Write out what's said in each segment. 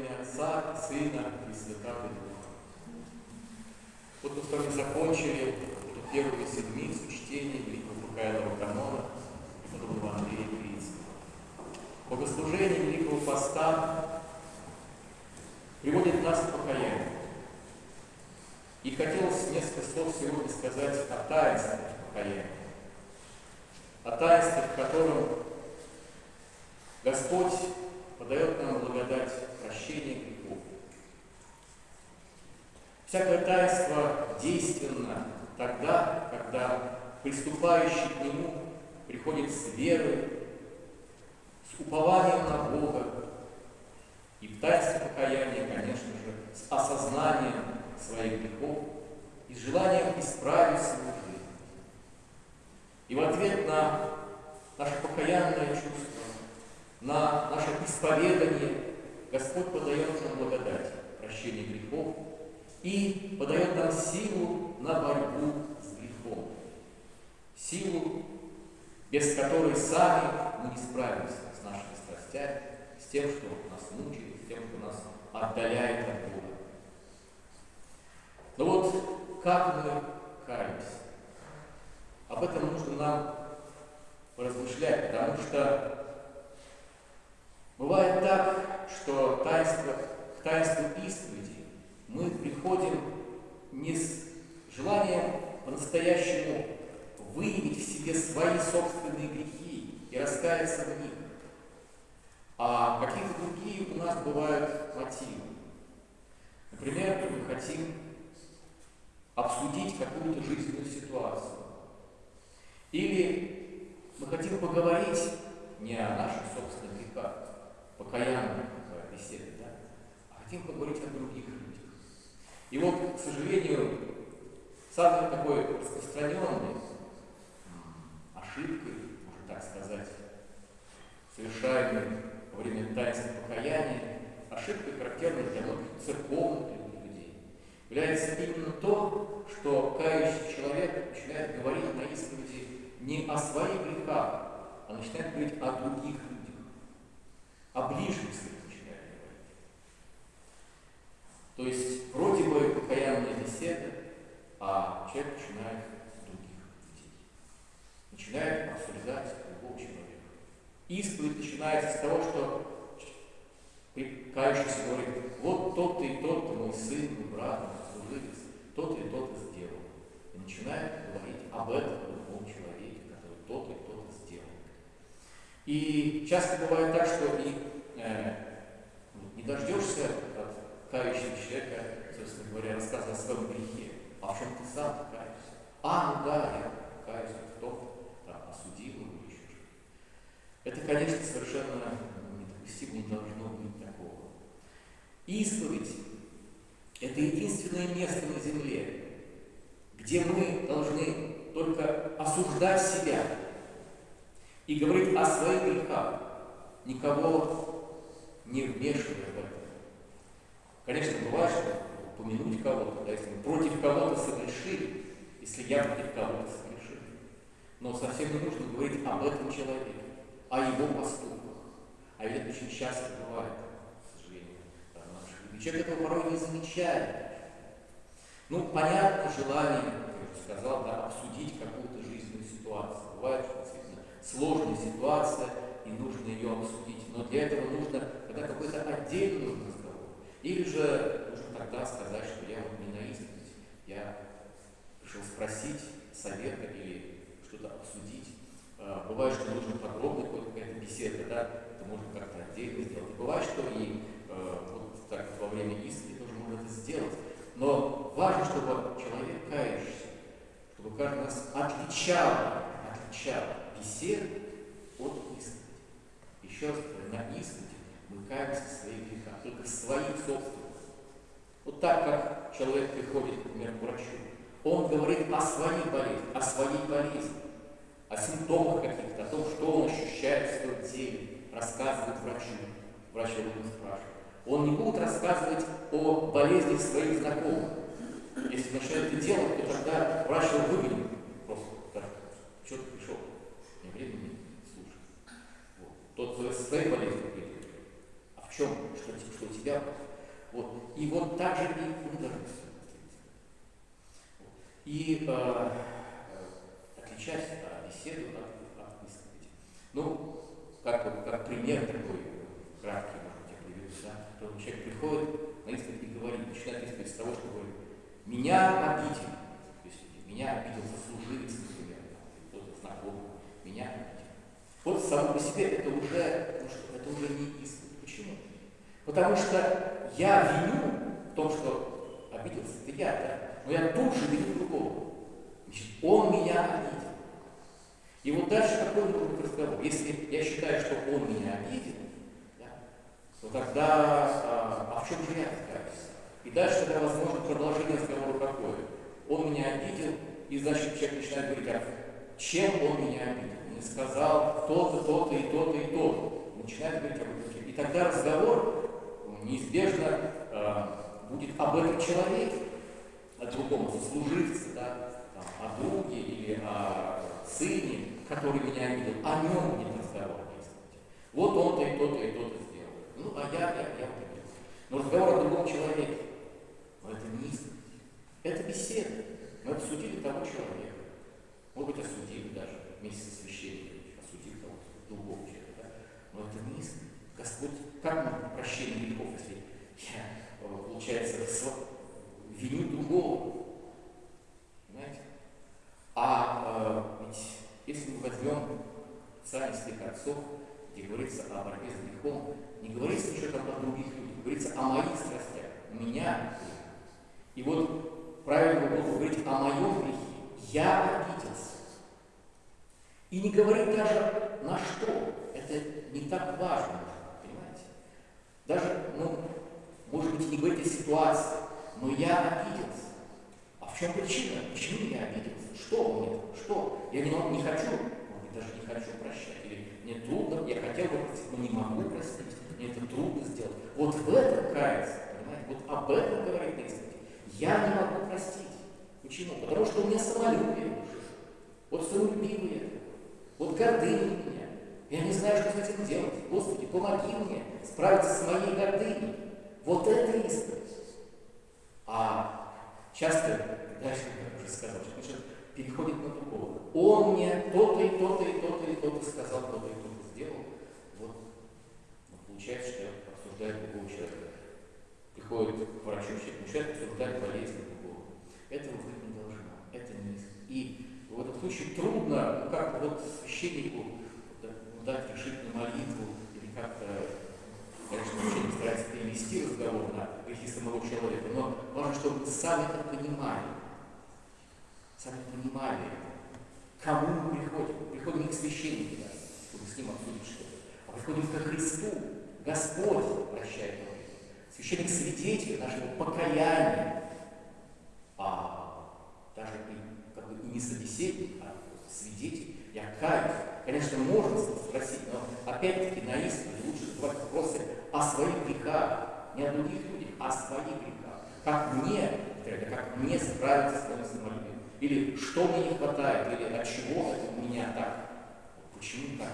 имя Отца, Сына и Святого Духа. Вот мы с вами закончили эту первую седмицу чтения Великого Покаянного канона преподобного Андрея Крицкого. Богослужение Великого Поста приводит нас к покаянию. И хотелось несколько слов сегодня сказать о таинстве покаяния. О таинстве, в котором Господь подает нам благодать прощения грехов. Всякое таинство действенно тогда, когда приступающий к нему приходит с верой, с упованием на Бога, и в таинстве покаяния, конечно же, с осознанием своих грехов и с желанием исправить свою жизнь. И в ответ на наше покаянное чувство, на наше исповедание Господь подает нам благодать, прощение грехов и подает нам силу на борьбу с грехом. Силу, без которой сами мы не справимся с нашими страстями, с тем, что нас мучает, с тем, что нас отдаляет от Бога. Но вот как мы каемся? Об этом нужно нам поразмышлять, потому что бывает так, что таинство, к таинству исповеди мы приходим не с желанием по-настоящему выявить в себе свои собственные грехи и раскаяться в них, а какие-то другие у нас бывают мотивы. Например, мы хотим обсудить какую-то жизненную ситуацию. Или мы хотим поговорить не о наших собственных грехах, покаянных беседе, да, а хотим поговорить о других людях. И вот, к сожалению, самый такой распространенный ошибкой, можно так сказать, совершаемой во время таинства покаяния, ошибкой, характерной для многих церковных является именно то, что кающий человек начинает говорить на исповеди не о своих грехах, а начинает говорить о других людях, о ближних своих начинает говорить. То есть вроде бы покаянная беседа, а человек начинает с других людей. Начинает обсуждать другого человека. Исповедь начинается с того, что кающийся говорит, вот тот-то и тот-то мой сын, мой брат, мой служитель, тот-то и тот-то сделал. И начинает говорить об этом другом человеке, который тот-то и тот-то сделал. И часто бывает так, что и, э, не дождешься от кающего человека, собственно говоря, рассказа о своем грехе. А в чем ты сам каешься? А, ну да, я каюсь, кто там, осудил его еще. Это, конечно, совершенно недопустимо, не должно быть такого. Исповедь – это единственное место на земле, где мы должны только осуждать себя и говорить о своих грехах, никого не вмешивая в это. Конечно, бывает, что упомянуть кого-то, да, если мы против кого-то согрешили, если я против кого-то согрешил. Но совсем не нужно говорить об этом человеке, о его поступках. А ведь это очень часто бывает, к сожалению. Человек этого порой не замечает. Ну, понятно желание, как я уже сказал, да, обсудить какую-то жизненную ситуацию. Бывает, что действительно сложная ситуация, и нужно ее обсудить. Но для этого нужно тогда какой-то отдельный. Или же нужно тогда сказать, что я вот не на исповедь, я пришел спросить совета или что-то обсудить. А, бывает, что нужно подробно какая-то беседа, да, это можно как-то отдельно сделать. Бывает, что и э, вот так во время исповеди тоже можно это сделать. Но важно, чтобы человек кающийся, чтобы каждый нас отличал, отличал бесед от исповеди. Еще раз на исповеди мы каемся в своих грехах, только своих собственных. Вот так, как человек приходит, например, к врачу, он говорит о своей болезни, о своей болезни, о симптомах каких-то, о том, что он ощущает в своем теле, рассказывает врачу. Врач его будет спрашивать. Он не будет рассказывать о болезнях своих знакомых. Если начнет это делать, то тогда врач его выгонит. Просто так, что ты пришел? Не времени слушай. Вот. Тот своей болезнью в чем, что, что тебя. Вот. И вот так же и должны И э, отличать э, беседу от, от исповеди. Ну, как, как пример такой краткий, может быть, я приведу, да, то человек приходит на исповедь и говорит, начинает исповедь с того, что говорит, меня обидели, то есть меня обидел сослуживец, например, кто-то знакомый, меня обидел. Вот само по себе это уже, ну что, это уже не исповедь. Почему? Потому что я виню в том, что обиделся, это я, да, но я тут же виню другого. Значит, он меня обидел. И вот дальше какой может быть разговор? Если я считаю, что он меня обидел, да, то тогда а, а в чем же я каюсь? И дальше тогда возможно продолжение разговора какое? Он меня обидел, и значит человек начинает говорить, а чем он меня обидел? Он сказал то-то, то-то и то-то и то-то. Начинает говорить об этом. И тогда разговор неизбежно э, будет об этом человеке, о другом сослуживце, да, о друге или о сыне, который меня обидел, о нем будет разговор. Вот он-то и то-то и то-то сделал. Ну, а я, я, я вот. Но разговор о другом человеке. Но это не исповедь. Это беседа. Мы обсудили того человека. Может быть, осудили даже вместе со священником, осудили того другого человека. Да? Но это не исповедь. Господь, как нам прощение грехов, если я, э, получается, виню другого? Понимаете? А э, ведь если мы возьмем Писание святых отцов, где говорится о борьбе с грехом, не говорится ничего там о других людях, говорится о моих страстях, у меня. И вот правильно было говорить о моем грехе. Я обиделся. И не говорить даже на что. Это не так важно, понимаете? Даже, ну, может быть, не говорить о ситуации, но я обиделся. А в чем причина? Почему я обиделся? Что мне? Что? Я не, не хочу, может быть, даже не хочу прощать. Или мне трудно, я но не могу простить. Мне это трудно сделать. Вот в этом каяться, понимаете? Вот об этом говорит на Я не могу простить. Почему? Потому что у меня самолюбие Вот самолюбивые. Вот гордыня у меня. Я не знаю, что с этим делать. Господи, помоги мне справиться с моей гордыней. Вот это исповедь. А часто, дальше, как уже сказал, что переходит на другого. Он мне то-то и то-то и то-то и то-то сказал, то-то и то-то сделал. Вот. Но получается, что обсуждает другого человека. Приходит к врачу, человек обсуждать болезнь другого. Этого быть не должно. Это не И в этом случае трудно, ну как вот священнику дать решительную молитву или как-то конечно, не старается перевести разговор на грехи самого человека, но важно, чтобы сам это понимали сами понимали, кому мы приходим. Приходим не к священнику, да, чтобы с ним обсудить что-то, а приходим ко Христу. Господь прощает нам. Священник свидетель нашего покаяния, а даже и, как бы, и не собеседник, а свидетель. Я каюсь. Конечно, можно спросить, но опять-таки на исповеди лучше задавать вопросы о своих грехах, не о других людях, а о своих грехах. Как мне, как мне справиться с своим самолюбием. Или что мне не хватает, или от чего у меня так. Почему так?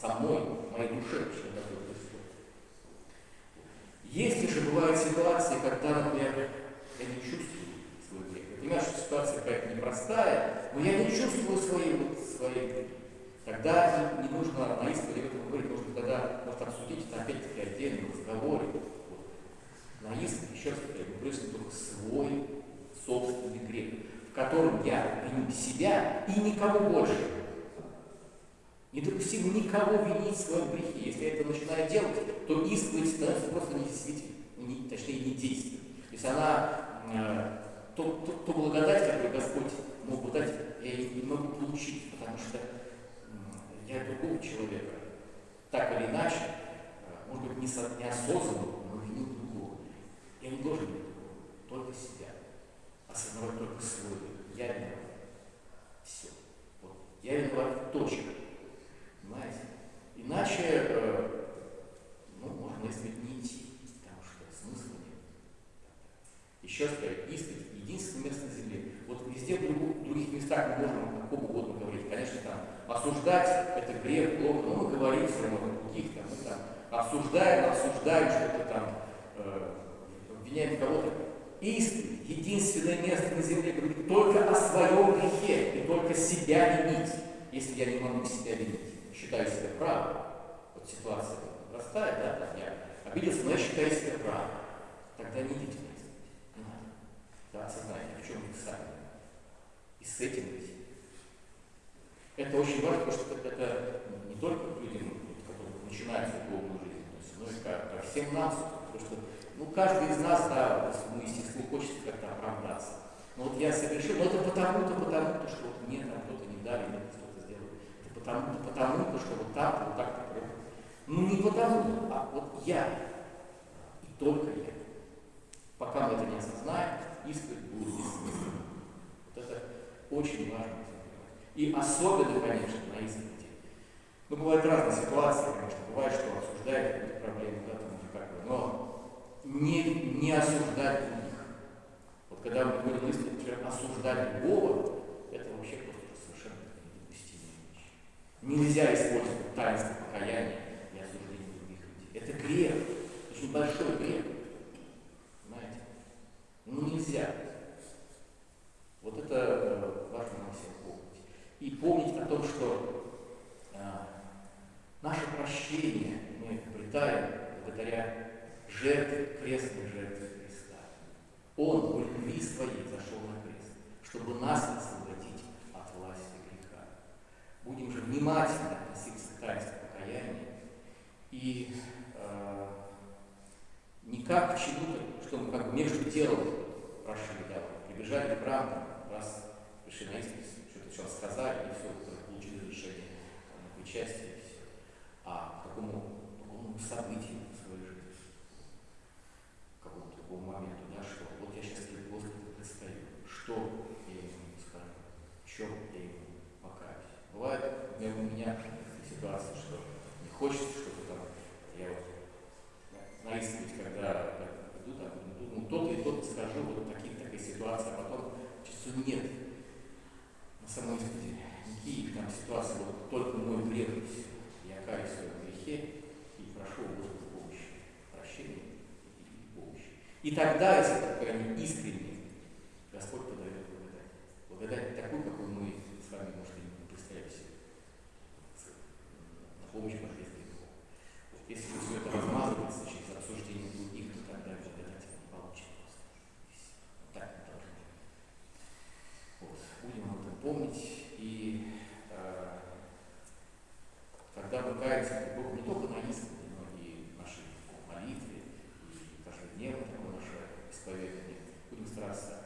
Со мной, моей душе почему такое. Если же бывают ситуации, когда, например, я не чувствую свой грех. Я понимаю, что ситуация какая-то непростая, но я не чувствую своей, вот, своей грехи. Тогда не, нужно на исповеди об этом говорить, нужно тогда может обсудить это опять-таки отдельно в разговоре. Вот. На исповеди, еще раз повторяю, мы только свой собственный грех которым я виню себя и никого больше. Недопустимо никого винить в своем грехе. Если я это начинаю делать, то исповедь становится просто недействительной, не, точнее не действием. То есть она, э, то, то, то благодать, которую Господь мог бы дать, я не могу получить, потому что я другого человека. Так или иначе, э, может быть, неосознанно, но виню другого. Я не должен винить другого, только себя осознавать только свой. Я виноват. Все. Вот. Я виноват. Точка. Понимаете? Иначе, э, ну, можно, если не идти, потому что смысла нет. Еще раз говорю, исповедь – единственное место на земле. Вот везде в других, других местах мы можем о ком угодно говорить. Конечно, там осуждать – это грех, плохо, но мы говорим все равно о других, там, мы там обсуждаем, обсуждаем что-то там, э, обвиняем кого-то. Истина, единственное место на земле, только о своем грехе и только себя винить. Если я не могу себя винить, считаю себя правым, вот ситуация простая, да, там я обиделся, но я считаю себя правым, тогда не идите на. Да, осознайте, в чем вы сами. И с этим быть. Это очень важно, потому что это не только людям, которые начинают духовную жизнь, но и ко всем нам, потому что ну, каждый из нас, да, своему естеству хочется как-то оправдаться. Но вот я совершил, но это потому-то, потому-то, что вот мне там кто-то не дали, мне кто-то сделал. Это потому-то, потому-то, что вот так, вот так-то плохо. Ну не потому, а вот я. И только я. Пока мы это не осознаем, исповедь будет бессмысленной. Вот это очень важно. И особенно, конечно, на исповеди. Ну, бывают разные ситуации, конечно. Бывает, что обсуждают какую-то проблему, да, там, как бы, но не, не осуждать когда мы говорим на исповеди, например, осуждать другого, это вообще просто совершенно недопустимая вещь. Нельзя использовать таинство покаяния для осуждения других людей. Это грех, очень большой грех. Понимаете? Ну нельзя. Вот это э, важно нам всем и помнить о том, что а, наше прощение мы обретаем благодаря жертве, крестной жертве Христа. Он в любви своей зашел на крест, чтобы нас освободить от власти греха. Будем же внимательно относиться к таинству покаяния и э, не как к чему-то, что мы как между делом прошли, да, прибежали к храму, раз пришли на исповедь, все сказали, и все, получили решение на причастие, и все. А к какому другому событию в своей жизни, к какому-то другому моменту, да, что вот я сейчас перед Господом предстаю, что я ему скажу, в чем я ему покаюсь. Бывает у меня ситуация, что не хочется, чтобы там я вот на исповедь, когда иду, там, ну, тот и тот скажу, вот такие, такая ситуация, а потом чувствую, нет, на самой исповеди никаких там ситуаций, вот только мой грех. Я каюсь в своем грехе и прошу у Господа помощи, прощения и помощи. И тогда, если только они искренне, Господь подает благодать. Благодать такую, какую мы с вами, может, и не представляем себе. На помощь Божьей грехов. Если все это размазывается через обсуждение других, то тогда благодать не получится. Так не должно быть. Вот. Будем об этом помнить. И э, когда мы каемся Богу не только на исповеди, но и в нашей молитве, и каждодневно такое наше исповедание, будем стараться